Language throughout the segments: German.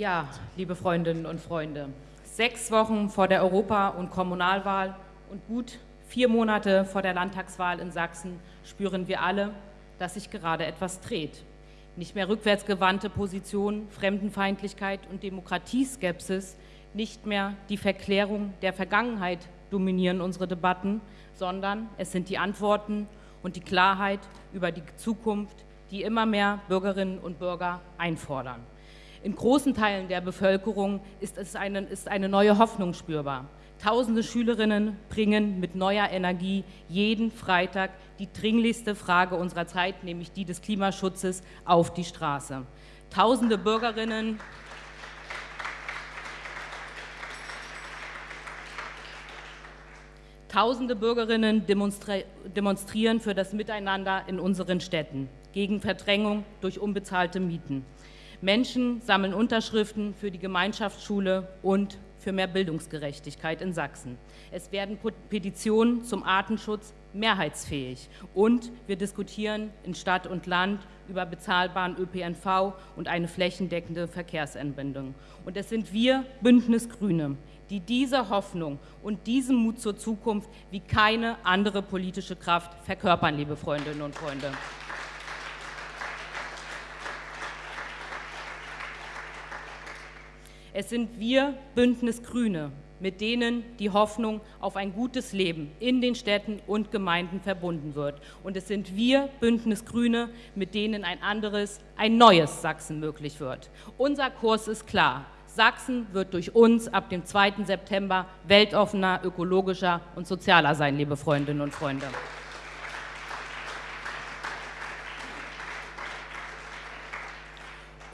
Ja, liebe Freundinnen und Freunde, sechs Wochen vor der Europa- und Kommunalwahl und gut vier Monate vor der Landtagswahl in Sachsen spüren wir alle, dass sich gerade etwas dreht. Nicht mehr rückwärtsgewandte Positionen, Fremdenfeindlichkeit und Demokratieskepsis, nicht mehr die Verklärung der Vergangenheit dominieren unsere Debatten, sondern es sind die Antworten und die Klarheit über die Zukunft, die immer mehr Bürgerinnen und Bürger einfordern. In großen Teilen der Bevölkerung ist, es eine, ist eine neue Hoffnung spürbar. Tausende Schülerinnen bringen mit neuer Energie jeden Freitag die dringlichste Frage unserer Zeit, nämlich die des Klimaschutzes, auf die Straße. Tausende Bürgerinnen Tausende Bürgerinnen demonstrieren für das Miteinander in unseren Städten, gegen Verdrängung durch unbezahlte Mieten. Menschen sammeln Unterschriften für die Gemeinschaftsschule und für mehr Bildungsgerechtigkeit in Sachsen. Es werden Petitionen zum Artenschutz mehrheitsfähig und wir diskutieren in Stadt und Land über bezahlbaren ÖPNV und eine flächendeckende Verkehrsanbindung. Und es sind wir Bündnis Grüne, die diese Hoffnung und diesen Mut zur Zukunft wie keine andere politische Kraft verkörpern, liebe Freundinnen und Freunde. Es sind wir, Bündnis Grüne, mit denen die Hoffnung auf ein gutes Leben in den Städten und Gemeinden verbunden wird. Und es sind wir, Bündnis Grüne, mit denen ein anderes, ein neues Sachsen möglich wird. Unser Kurs ist klar. Sachsen wird durch uns ab dem 2. September weltoffener, ökologischer und sozialer sein, liebe Freundinnen und Freunde.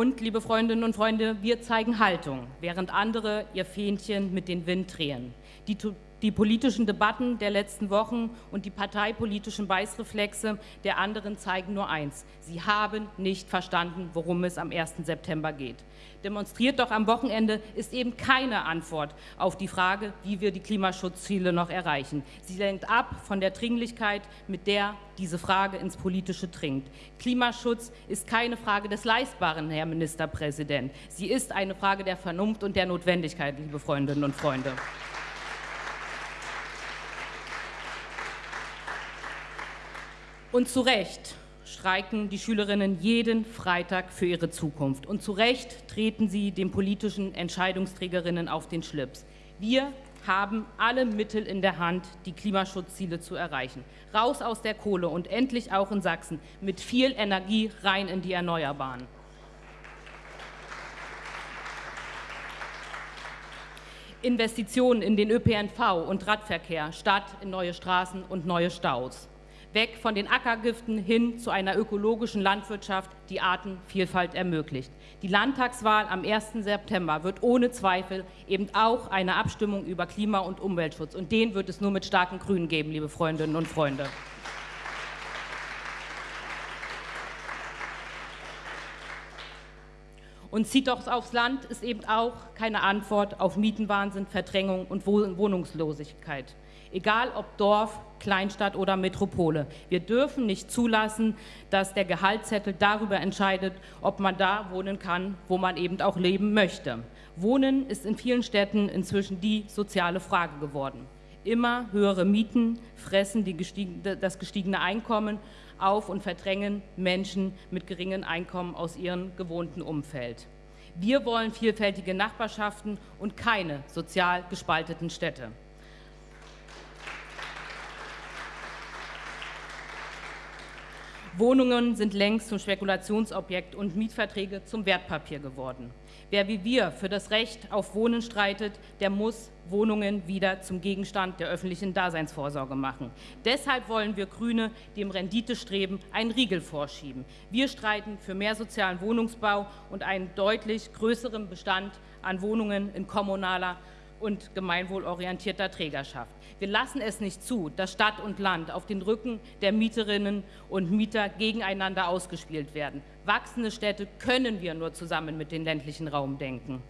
Und, liebe Freundinnen und Freunde, wir zeigen Haltung, während andere ihr Fähnchen mit dem Wind drehen. Die, die politischen Debatten der letzten Wochen und die parteipolitischen Beißreflexe der anderen zeigen nur eins. Sie haben nicht verstanden, worum es am 1. September geht. Demonstriert doch am Wochenende ist eben keine Antwort auf die Frage, wie wir die Klimaschutzziele noch erreichen. Sie lenkt ab von der Dringlichkeit, mit der diese Frage ins Politische dringt. Klimaschutz ist keine Frage des Leistbaren, Herr Ministerpräsident. Sie ist eine Frage der Vernunft und der Notwendigkeit, liebe Freundinnen und Freunde. Und zu Recht streiken die Schülerinnen jeden Freitag für ihre Zukunft. Und zu Recht treten sie den politischen Entscheidungsträgerinnen auf den Schlips. Wir haben alle Mittel in der Hand, die Klimaschutzziele zu erreichen. Raus aus der Kohle und endlich auch in Sachsen mit viel Energie rein in die Erneuerbaren. Investitionen in den ÖPNV und Radverkehr statt in neue Straßen und neue Staus weg von den Ackergiften hin zu einer ökologischen Landwirtschaft, die Artenvielfalt ermöglicht. Die Landtagswahl am 1. September wird ohne Zweifel eben auch eine Abstimmung über Klima- und Umweltschutz. Und den wird es nur mit starken Grünen geben, liebe Freundinnen und Freunde. Und zieht doch aufs Land ist eben auch keine Antwort auf Mietenwahnsinn, Verdrängung und Wohnungslosigkeit egal ob Dorf, Kleinstadt oder Metropole. Wir dürfen nicht zulassen, dass der Gehaltszettel darüber entscheidet, ob man da wohnen kann, wo man eben auch leben möchte. Wohnen ist in vielen Städten inzwischen die soziale Frage geworden. Immer höhere Mieten fressen gestiegen, das gestiegene Einkommen auf und verdrängen Menschen mit geringen Einkommen aus ihrem gewohnten Umfeld. Wir wollen vielfältige Nachbarschaften und keine sozial gespalteten Städte. Wohnungen sind längst zum Spekulationsobjekt und Mietverträge zum Wertpapier geworden. Wer wie wir für das Recht auf Wohnen streitet, der muss Wohnungen wieder zum Gegenstand der öffentlichen Daseinsvorsorge machen. Deshalb wollen wir Grüne dem Renditestreben einen Riegel vorschieben. Wir streiten für mehr sozialen Wohnungsbau und einen deutlich größeren Bestand an Wohnungen in kommunaler und gemeinwohlorientierter Trägerschaft. Wir lassen es nicht zu, dass Stadt und Land auf den Rücken der Mieterinnen und Mieter gegeneinander ausgespielt werden. Wachsende Städte können wir nur zusammen mit dem ländlichen Raum denken.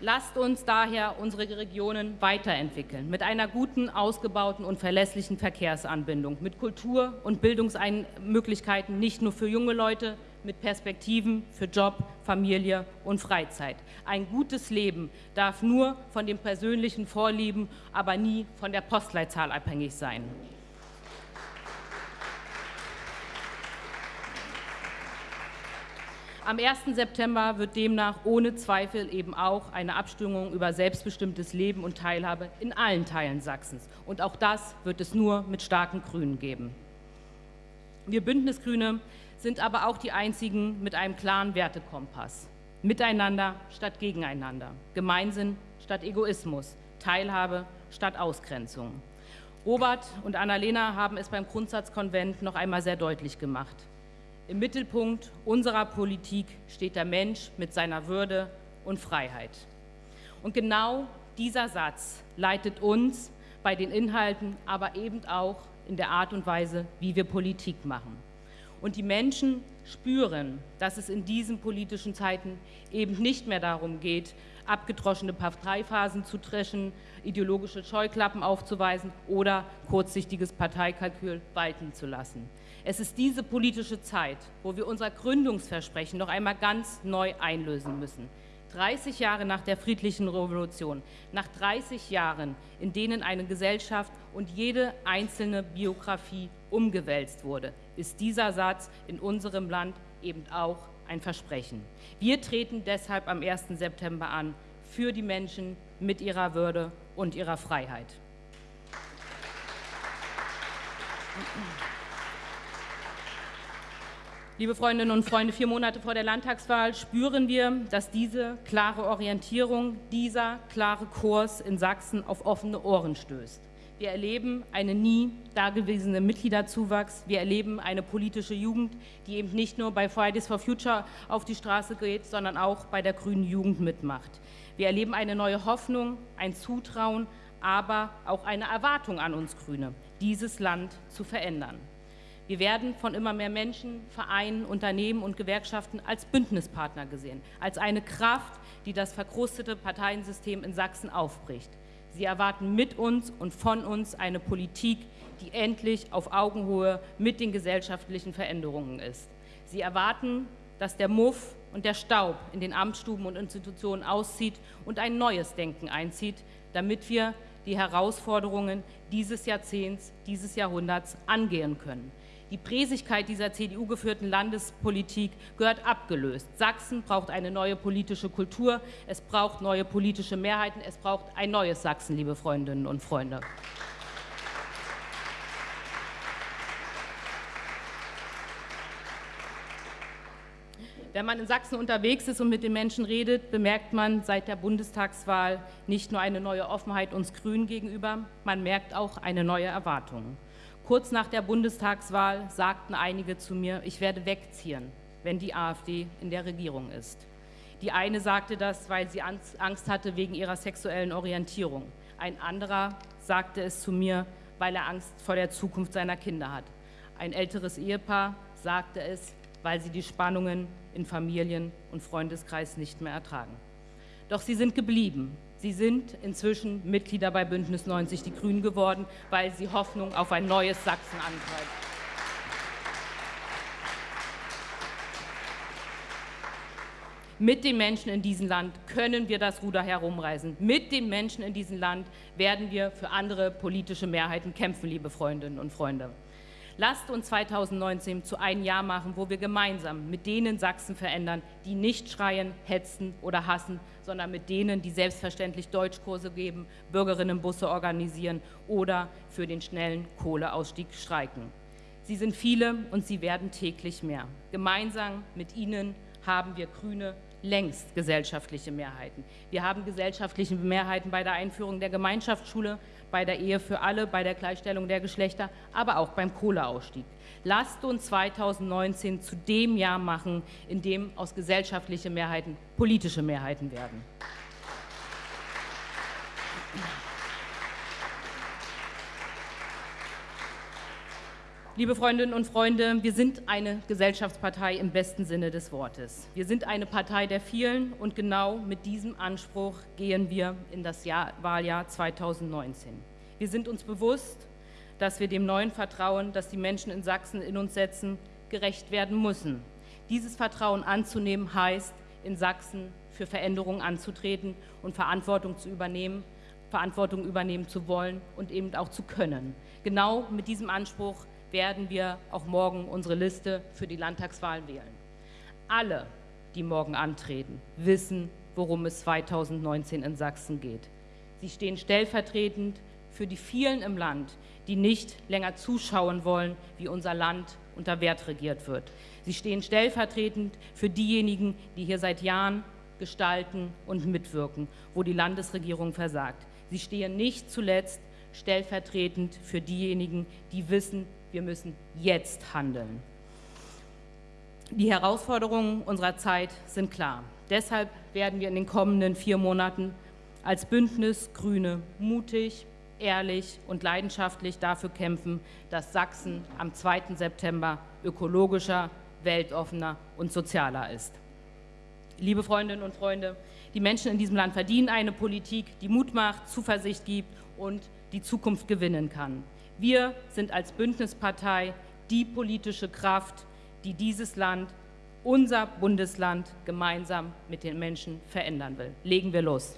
Lasst uns daher unsere Regionen weiterentwickeln, mit einer guten, ausgebauten und verlässlichen Verkehrsanbindung, mit Kultur- und Bildungsmöglichkeiten nicht nur für junge Leute, mit Perspektiven für Job, Familie und Freizeit. Ein gutes Leben darf nur von den persönlichen Vorlieben, aber nie von der Postleitzahl abhängig sein. Am 1. September wird demnach ohne Zweifel eben auch eine Abstimmung über selbstbestimmtes Leben und Teilhabe in allen Teilen Sachsens. Und auch das wird es nur mit starken Grünen geben. Wir Bündnisgrüne sind aber auch die einzigen mit einem klaren Wertekompass. Miteinander statt gegeneinander, Gemeinsinn statt Egoismus, Teilhabe statt Ausgrenzung. Robert und Annalena haben es beim Grundsatzkonvent noch einmal sehr deutlich gemacht. Im Mittelpunkt unserer Politik steht der Mensch mit seiner Würde und Freiheit. Und genau dieser Satz leitet uns bei den Inhalten, aber eben auch in der Art und Weise, wie wir Politik machen. Und die Menschen spüren, dass es in diesen politischen Zeiten eben nicht mehr darum geht, abgedroschene Parteiphasen zu dreschen, ideologische Scheuklappen aufzuweisen oder kurzsichtiges Parteikalkül walten zu lassen. Es ist diese politische Zeit, wo wir unser Gründungsversprechen noch einmal ganz neu einlösen müssen. 30 Jahre nach der friedlichen Revolution, nach 30 Jahren, in denen eine Gesellschaft und jede einzelne Biografie umgewälzt wurde, ist dieser Satz in unserem Land eben auch ein Versprechen. Wir treten deshalb am 1. September an für die Menschen mit ihrer Würde und ihrer Freiheit. Liebe Freundinnen und Freunde, vier Monate vor der Landtagswahl spüren wir, dass diese klare Orientierung, dieser klare Kurs in Sachsen auf offene Ohren stößt. Wir erleben einen nie dagewesenen Mitgliederzuwachs. Wir erleben eine politische Jugend, die eben nicht nur bei Fridays for Future auf die Straße geht, sondern auch bei der grünen Jugend mitmacht. Wir erleben eine neue Hoffnung, ein Zutrauen, aber auch eine Erwartung an uns Grüne, dieses Land zu verändern. Wir werden von immer mehr Menschen, Vereinen, Unternehmen und Gewerkschaften als Bündnispartner gesehen, als eine Kraft, die das verkrustete Parteiensystem in Sachsen aufbricht. Sie erwarten mit uns und von uns eine Politik, die endlich auf Augenhöhe mit den gesellschaftlichen Veränderungen ist. Sie erwarten, dass der Muff und der Staub in den Amtsstuben und Institutionen auszieht und ein neues Denken einzieht, damit wir die Herausforderungen dieses Jahrzehnts, dieses Jahrhunderts angehen können. Die Präsigkeit dieser CDU-geführten Landespolitik gehört abgelöst. Sachsen braucht eine neue politische Kultur, es braucht neue politische Mehrheiten, es braucht ein neues Sachsen, liebe Freundinnen und Freunde. Wenn man in Sachsen unterwegs ist und mit den Menschen redet, bemerkt man seit der Bundestagswahl nicht nur eine neue Offenheit uns Grünen gegenüber, man merkt auch eine neue Erwartung. Kurz nach der Bundestagswahl sagten einige zu mir, ich werde wegziehen, wenn die AfD in der Regierung ist. Die eine sagte das, weil sie Angst hatte wegen ihrer sexuellen Orientierung. Ein anderer sagte es zu mir, weil er Angst vor der Zukunft seiner Kinder hat. Ein älteres Ehepaar sagte es, weil sie die Spannungen in Familien und Freundeskreis nicht mehr ertragen. Doch sie sind geblieben, Sie sind inzwischen Mitglieder bei Bündnis 90 Die Grünen geworden, weil sie Hoffnung auf ein neues Sachsen antreiben. Mit den Menschen in diesem Land können wir das Ruder herumreißen. Mit den Menschen in diesem Land werden wir für andere politische Mehrheiten kämpfen, liebe Freundinnen und Freunde. Lasst uns 2019 zu einem Jahr machen, wo wir gemeinsam mit denen Sachsen verändern, die nicht schreien, hetzen oder hassen, sondern mit denen, die selbstverständlich Deutschkurse geben, Bürgerinnenbusse organisieren oder für den schnellen Kohleausstieg streiken. Sie sind viele und sie werden täglich mehr. Gemeinsam mit ihnen haben wir Grüne längst gesellschaftliche Mehrheiten. Wir haben gesellschaftliche Mehrheiten bei der Einführung der Gemeinschaftsschule, bei der Ehe für alle, bei der Gleichstellung der Geschlechter, aber auch beim Kohleausstieg. Lasst uns 2019 zu dem Jahr machen, in dem aus gesellschaftlichen Mehrheiten politische Mehrheiten werden. Liebe Freundinnen und Freunde, wir sind eine Gesellschaftspartei im besten Sinne des Wortes. Wir sind eine Partei der vielen und genau mit diesem Anspruch gehen wir in das Jahr, Wahljahr 2019. Wir sind uns bewusst, dass wir dem neuen Vertrauen, das die Menschen in Sachsen in uns setzen, gerecht werden müssen. Dieses Vertrauen anzunehmen heißt, in Sachsen für Veränderungen anzutreten und Verantwortung zu übernehmen, Verantwortung übernehmen zu wollen und eben auch zu können. Genau mit diesem Anspruch werden wir auch morgen unsere Liste für die Landtagswahl wählen. Alle, die morgen antreten, wissen, worum es 2019 in Sachsen geht. Sie stehen stellvertretend für die vielen im Land, die nicht länger zuschauen wollen, wie unser Land unter Wert regiert wird. Sie stehen stellvertretend für diejenigen, die hier seit Jahren gestalten und mitwirken, wo die Landesregierung versagt. Sie stehen nicht zuletzt stellvertretend für diejenigen, die wissen, wir müssen jetzt handeln. Die Herausforderungen unserer Zeit sind klar. Deshalb werden wir in den kommenden vier Monaten als Bündnis Grüne mutig, ehrlich und leidenschaftlich dafür kämpfen, dass Sachsen am 2. September ökologischer, weltoffener und sozialer ist. Liebe Freundinnen und Freunde, die Menschen in diesem Land verdienen eine Politik, die Mut macht, Zuversicht gibt und die Zukunft gewinnen kann. Wir sind als Bündnispartei die politische Kraft, die dieses Land, unser Bundesland, gemeinsam mit den Menschen verändern will. Legen wir los.